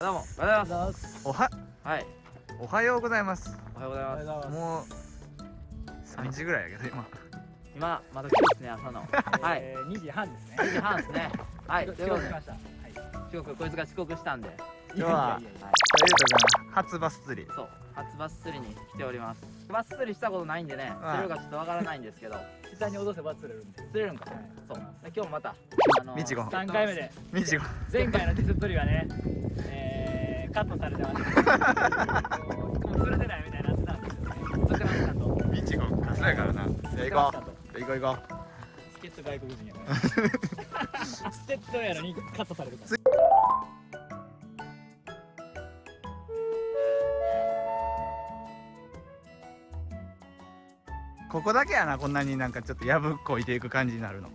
どうも、おはようございます。おははい、おはようございますおはようございます。もう3時ぐらいやけど今今、まだ今日ですね、朝の。はい、えー、2時半ですね。2時半ですね。はい、ということで遅刻しま、した。はい。遅刻、こいつが遅刻したんで、今日ははい、ゆうと初バス釣りそう、初バス釣りに来ております。バス釣りしたことないんでね、はい釣れるかちょっとわからないんですけど、下に戻せば釣れるんで。釣れるんか。はいそう。で今日もまた、あのみちご3回目で、みちご前回の手釣りはね、えー、カットされてました。もう釣れてないみたいになってたんですよね。釣ってましたと。やからなじゃあ行こう行こう行こチケット外国人やから。チケットやのにカットされるから。うここだけやなこんなになんかちょっとやぶっこいていく感じになるの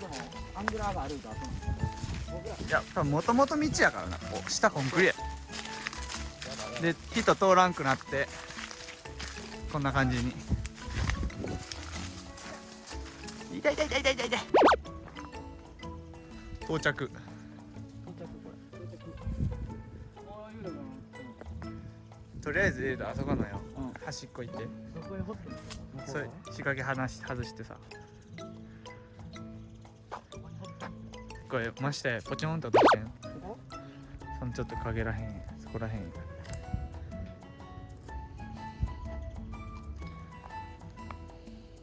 でもアングラーがあるんかそうなんですいや多分もともと道やからな。こう下コンクリや。で人通らんくなってこんな感じに。痛い痛い痛い痛い痛い。痛い到着。到着これ到着とりあえずあそこのよ。うん。端っこ行って。どこへ掘ってんの？それ仕掛け離し外してさこれましてポチョンと落としてん。そのちょっと影らへんそこらへん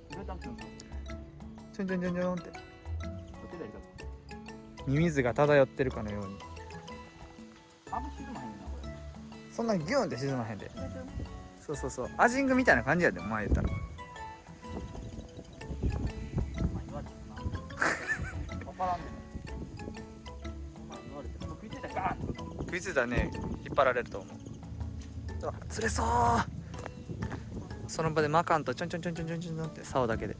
ちょんちょんちょんちょんって。ミミズが漂ってるかのように。そんなギューンって沈まへんで。そうそうそう。アジングみたいな感じやで前言ったらってこと食いついたらね。引っ張られると思う。あ釣れそう。その場でマカンとちょんちょんちょんちょんちょんちょんって竿だけで。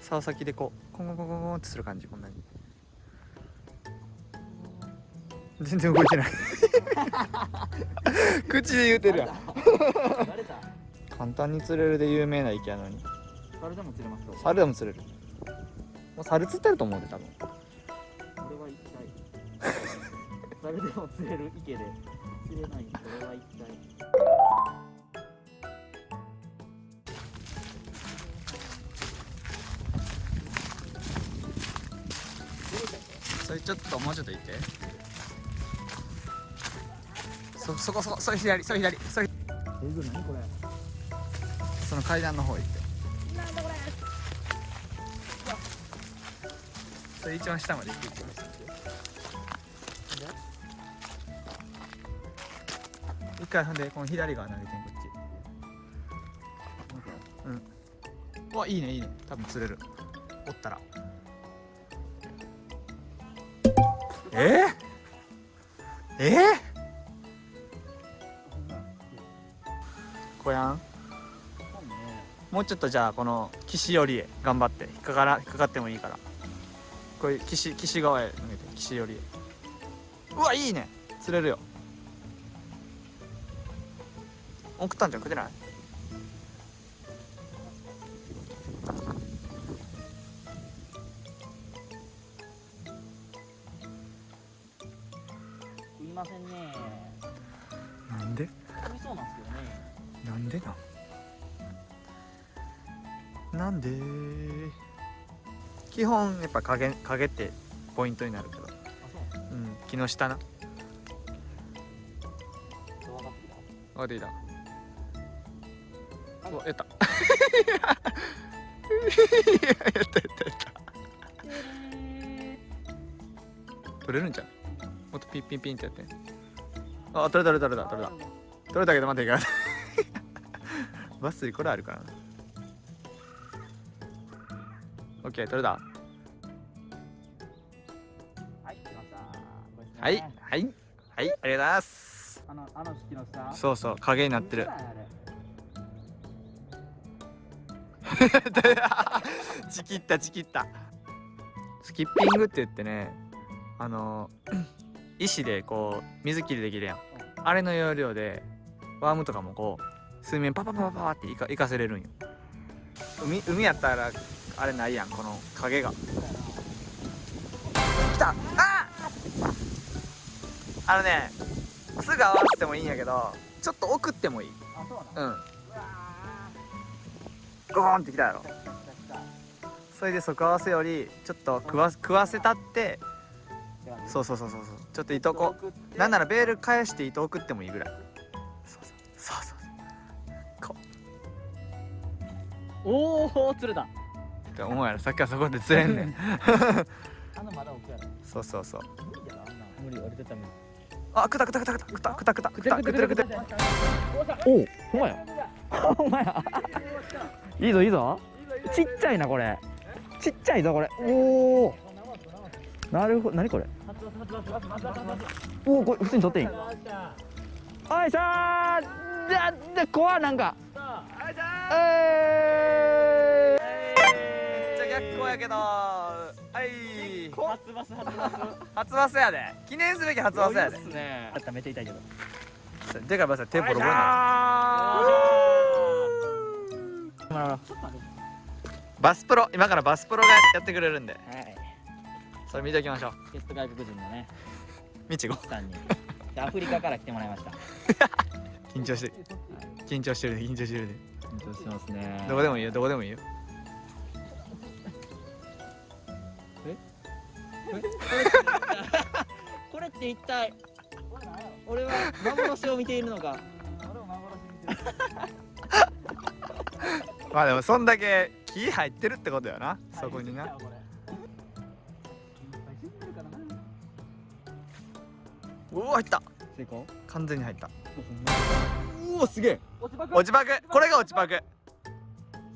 竿先でこうコンコンコンコンコンってする感じこんなに。全然動いてない。口で言うてるやん。簡単に釣れるで有名な池やのに。誰でも釣れますか猿でも釣れる。もう猿釣ってると思うで多分誰でも釣れる池で。釣れない。俺は一体それちょっともうちょっと行って。そそこそこそれ左それ左。それ。その階段の方行って。それ一番下まで行ってきます一回ほんでこの左側投げてんこっち。うん。うわいいねいいね。多分釣れる。おったら。えー、えー、こやん。もうちょっとじゃあこの岸寄りへ頑張って。引っかから引っかかってもいいから。こういう岸岸側へ向けて岸寄りへ。うわいいね。釣れるよ。送ったんじゃん食ってない？食いませんね。なんで？食いそうなんですけどね。なんでなんなんで？基本やっぱ影影ってポイントになるけどうん木の下な。分かってきた分かってきたやった。やったやった取れるんじゃん。もっとピンピンピンってやって。あ取れた取れた取れた取れた。取れたけど待っていかん。バスにこれあるからな。オッケー取れた。はい来はいはいはいありがとうございます。あのあの式の下そうそう影になってる ちきったちきった。スキッピングって言ってねあの 石でこう水切りできるやん。あれの要領でワームとかもこう水面パパパパパっていかいかせれるんよ。海海やったらあれないやんこの影が。来た！ああのねすぐ合わせてもいいんやけどちょっと送ってもいい。あそうなんゴーンってきたやろ。それで即合わせよりちょっと食わ食わせたってそうそうそうそうそう。ちょっと糸こ。送ってなんならベール返して糸送ってもいいぐらい。そうそうそうそう。そうこおお釣れた。うって思うやろさっきはそこで釣れんねん。そうそうそう。無理やろあんなん無理俺絶対無理あくたくたくたくたくたくたくたくたくたくたくたおおほんまやほんまやいいぞいいぞ。ちっちゃいなこれ。ちっちゃいぞこれ。おおなるほど何これ？おおこれ普通に取っていい？おいしょーじゃじ怖っなんか。えめっちゃ逆光やけど。はい。初バス初バス。初バスやで。記念すべき初バスやで。すね。あっためっちゃ痛いけど。でかいバスや手ボロバスプロ今からバスプロがやってくれるんで。はいそれ見ておきましょう。助っ人外国人のね。みちご。さんに。でアフリカから来てもらいました。緊張して緊張してるね緊張してるね。緊張してますね。どこでもいいよどこでもいいよ。これって一体俺は幻を見ているのか まあでもそんだけ気入ってるってことよな。そこにな。うわ入った。成功？完全に入った。うおすげえ。落ちパク。これが落ちパク。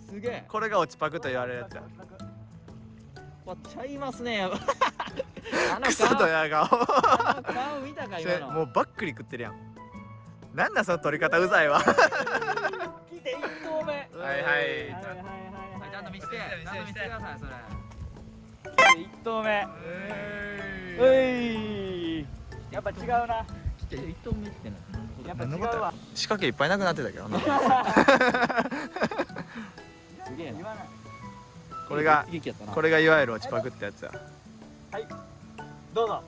すげえ。これが落ちパクと言われるやつ。やわちゃいますね。クソド顔。ヤ顔顔見たか今の。もうバックリ食ってるやん。なんだその取り方うざいわ。来て一はいはい。はいはいはいちゃんと見せて。ちゃんと見せてくださいそれ。来て一投目。うい。やっぱ違うな。一投目ってなやっぱ違うわ。仕掛けいっぱいなくなってたけど なすげえな。これがこれがいわゆる落ちパクってやつや。どうぞ。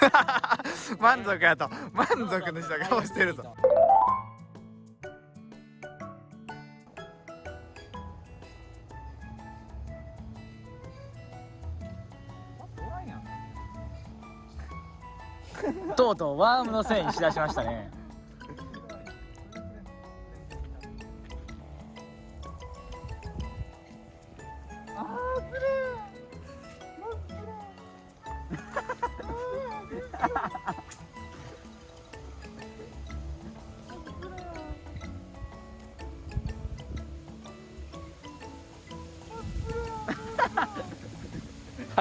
満足やと。満足のした顔してるぞとうとうワームのせいにしだしましたね。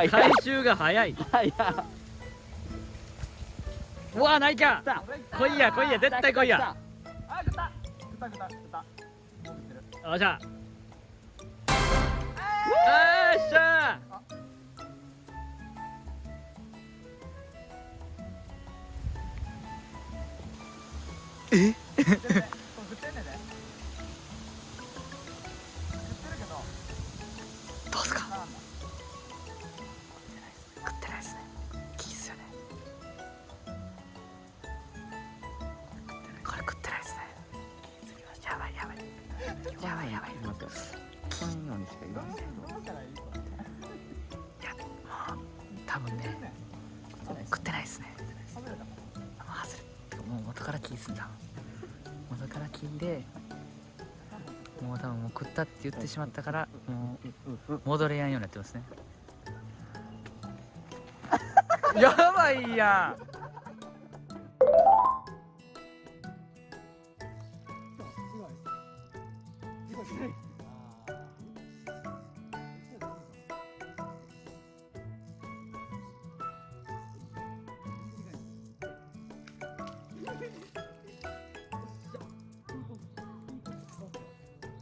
回収が早い。はい。やうわないか来いや来いや絶対来いや。あ食った食った食った食ったよっしゃ。よっしゃ。え？多分ね食ってないですね。ハズレもう元から金すんだ元から金でもう多分もう食ったって言ってしまったからもう戻れやんようになってますね。やばいやん。